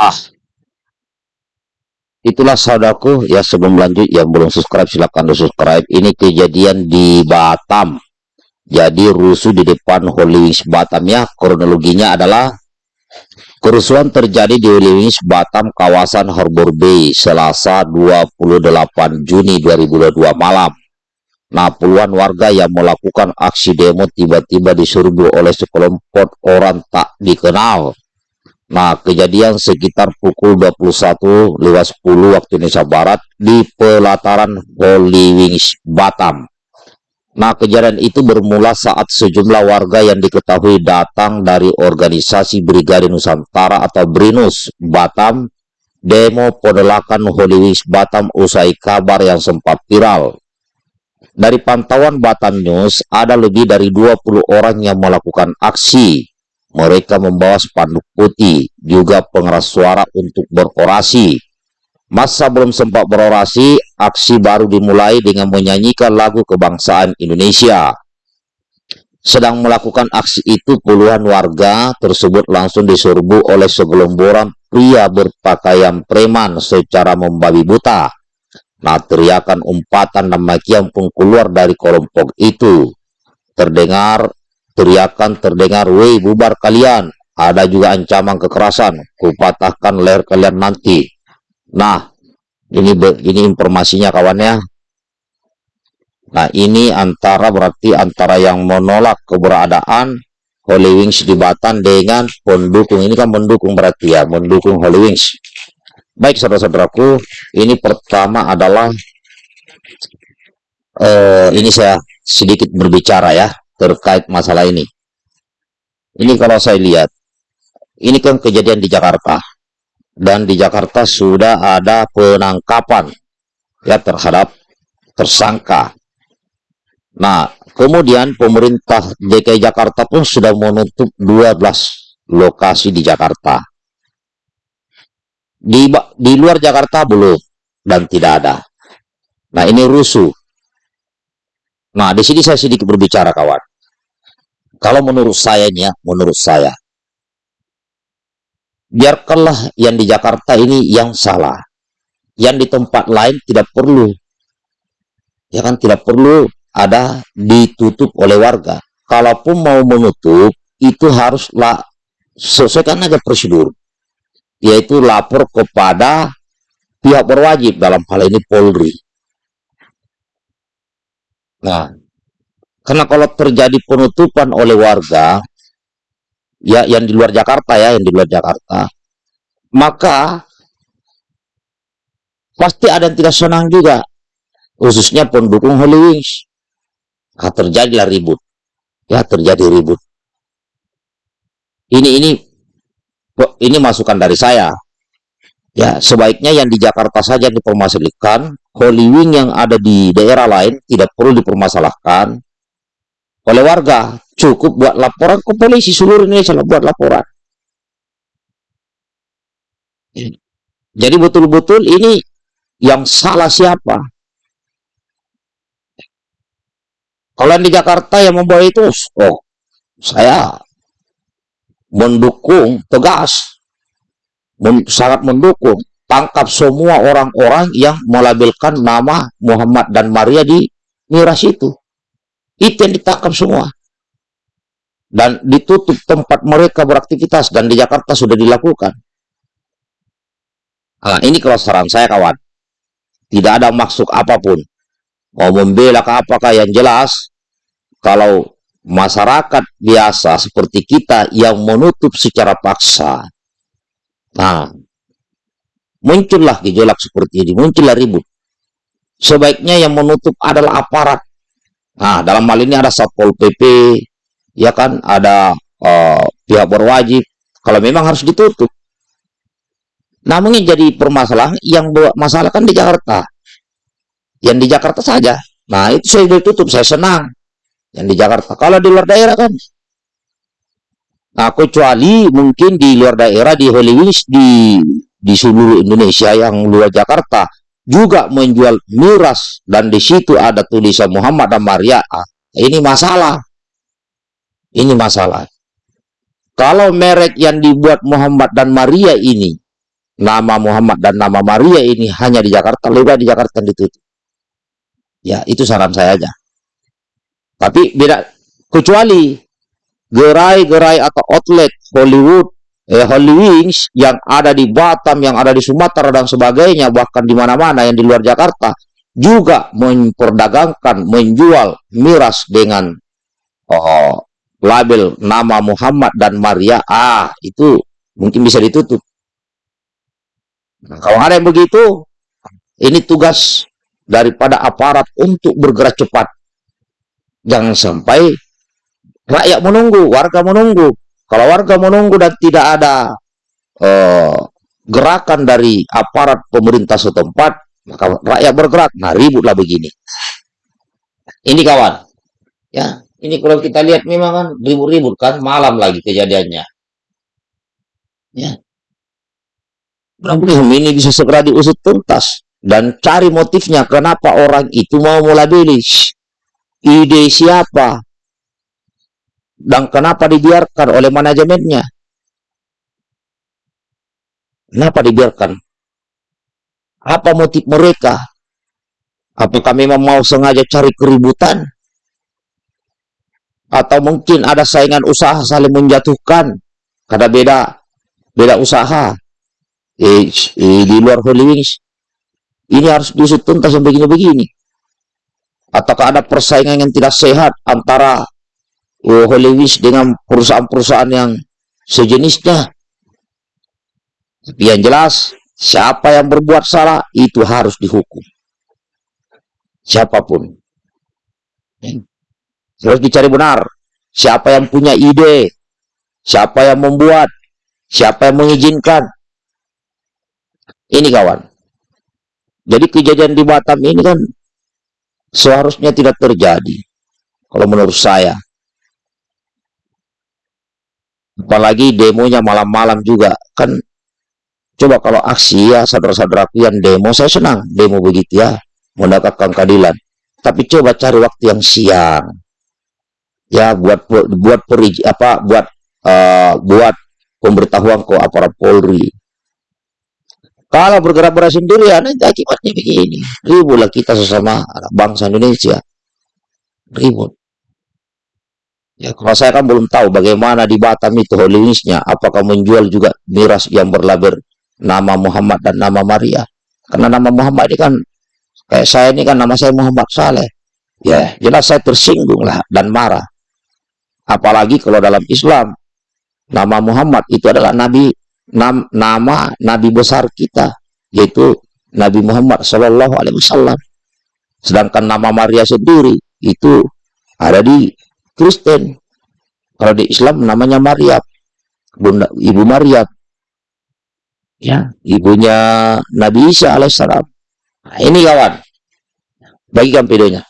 ah. Itulah saudaraku ya sebelum lanjut yang belum subscribe silahkan di subscribe ini kejadian di Batam. Jadi rusuh di depan Holy Wings Batam ya. Kronologinya adalah kerusuhan terjadi di Holy Wings Batam kawasan Harbor Bay Selasa 28 Juni 2022 malam. Nah, puluhan warga yang melakukan aksi demo tiba-tiba diserbu oleh sekelompok orang tak dikenal Nah, kejadian sekitar pukul 21 lewat 10 waktu Indonesia Barat di pelataran Holy Wings Batam. Nah, kejadian itu bermula saat sejumlah warga yang diketahui datang dari organisasi Brigade Nusantara atau BRINUS Batam demo penolakan Holy Wings Batam usai kabar yang sempat viral. Dari pantauan Batam News, ada lebih dari 20 orang yang melakukan aksi mereka membawa spanduk putih, juga pengeras suara untuk berorasi. Masa belum sempat berorasi, aksi baru dimulai dengan menyanyikan lagu kebangsaan Indonesia. Sedang melakukan aksi itu, puluhan warga tersebut langsung diserbu oleh segelomboran pria berpakaian preman secara membabi buta. Nah, teriakan umpatan dan makian pun keluar dari kelompok itu. Terdengar Teriakan terdengar, woi bubar kalian. Ada juga ancaman kekerasan, kupatahkan leher kalian nanti. Nah, ini ini informasinya kawannya. Nah, ini antara berarti antara yang menolak keberadaan Holy Wings di Batan dengan pendukung. Ini kan pendukung berarti ya, mendukung Holy Wings. Baik saudara-saudaraku, ini pertama adalah uh, ini saya sedikit berbicara ya terkait masalah ini. Ini kalau saya lihat, ini kan kejadian di Jakarta. Dan di Jakarta sudah ada penangkapan ya terhadap tersangka. Nah, kemudian pemerintah DKI Jakarta pun sudah menutup 12 lokasi di Jakarta. Di, di luar Jakarta belum dan tidak ada. Nah, ini rusuh. Nah, di sini saya sedikit berbicara kawan. Kalau menurut saya ya, menurut saya, biarkanlah yang di Jakarta ini yang salah. Yang di tempat lain tidak perlu. Ya kan tidak perlu ada ditutup oleh warga. Kalaupun mau menutup, itu haruslah sesuaikan aja prosedur. Yaitu lapor kepada pihak berwajib dalam hal ini Polri. Nah, karena kalau terjadi penutupan oleh warga, ya yang di luar Jakarta ya, yang di luar Jakarta, maka pasti ada yang tidak senang juga, khususnya pendukung Holy. Nah, terjadilah ribut, ya terjadi ribut. Ini ini ini masukan dari saya. Ya, sebaiknya yang di Jakarta saja dipermasalahkan, Holy Wing yang ada di daerah lain tidak perlu dipermasalahkan, oleh warga. Cukup buat laporan ke polisi seluruh Indonesia buat laporan. Jadi betul-betul ini yang salah siapa? Kalau di Jakarta yang membawa itu, oh saya mendukung tegas, sangat mendukung tangkap semua orang-orang yang melabelkan nama Muhammad dan Maria di miras itu. Itu yang ditangkap semua. Dan ditutup tempat mereka beraktivitas. Dan di Jakarta sudah dilakukan. Nah, ini kalau saran saya kawan. Tidak ada maksud apa pun. Mau membela ke apakah yang jelas. Kalau masyarakat biasa seperti kita yang menutup secara paksa. Nah, muncullah gejolak seperti ini. Muncullah ribut. Sebaiknya yang menutup adalah aparat Nah, dalam hal ini ada Satpol PP, ya kan, ada uh, pihak berwajib. Kalau memang harus ditutup. Namun yang jadi permasalahan yang masalah kan di Jakarta. Yang di Jakarta saja. Nah, itu saya ditutup, saya senang. Yang di Jakarta. Kalau di luar daerah kan. Nah, kecuali mungkin di luar daerah, di Wings, di, di seluruh Indonesia yang luar Jakarta juga menjual miras dan di situ ada tulisan Muhammad dan Maria, ini masalah. Ini masalah. Kalau merek yang dibuat Muhammad dan Maria ini nama Muhammad dan nama Maria ini hanya di Jakarta, lebih di Jakarta ditutup. Ya, itu saran saya aja. Tapi beda kecuali gerai-gerai atau outlet Hollywood, eh, Hollywood yang ada di Batam, yang ada di Sumatera dan sebagainya, bahkan di mana-mana yang di luar Jakarta juga memperdagangkan, menjual miras dengan oh, label nama Muhammad dan Maria, ah itu mungkin bisa ditutup. Nah, kalau ada yang begitu, ini tugas daripada aparat untuk bergerak cepat. Jangan sampai rakyat menunggu, warga menunggu. Kalau warga menunggu dan tidak ada uh, gerakan dari aparat pemerintah setempat, maka rakyat bergerak. Nah, ributlah begini. Ini kawan, ya ini kalau kita lihat memang kan ribut-ribut kan malam lagi kejadiannya. Ya. Problem ini bisa segera diusut tuntas dan cari motifnya kenapa orang itu mau melabeli ide siapa dan kenapa dibiarkan oleh manajemennya. Kenapa dibiarkan? Apa motif mereka? Apakah memang mau sengaja cari keributan? atau mungkin ada saingan usaha saling menjatuhkan karena beda beda usaha eh, eh, di luar Holy Wings ini harus diusut tuntas yang begini-begini ataukah ada persaingan yang tidak sehat antara Holy Wings dengan perusahaan-perusahaan yang sejenisnya tapi yang jelas siapa yang berbuat salah itu harus dihukum siapa pun harus dicari benar. Siapa yang punya ide? Siapa yang membuat? Siapa yang mengizinkan? Ini kawan. Jadi kejadian di Batam ini kan seharusnya tidak terjadi. Kalau menurut saya. Apalagi demonya malam-malam juga. Kan coba kalau aksi ya saudara-saudaraku yang demo, saya senang demo begitu ya. Mendapatkan keadilan. Tapi coba cari waktu yang siang ya buat buat peri, apa buat uh, buat pemberitahuan ke aparat Polri. Kalau bergerak-gerak sendiri, nanti akibatnya begini. Ributlah kita sesama bangsa Indonesia. Ribut. Ya, kalau saya kan belum tahu bagaimana di Batam itu holinisnya. Apakah menjual juga miras yang berlabel nama Muhammad dan nama Maria. Karena nama Muhammad ini kan, kayak saya ini kan nama saya Muhammad Saleh. Ya, jelas saya tersinggung lah dan marah. Apalagi kalau dalam Islam, nama Muhammad itu adalah nabi nam, nama nabi besar kita, yaitu Nabi Muhammad Shallallahu Alaihi Wasallam. Sedangkan nama Maria sendiri itu ada di Kristen. Kalau di Islam namanya Maria, Bunda, Ibu Maria. Ya, ibunya Nabi Isa alaihissalam. Nah, ini kawan, bagikan videonya.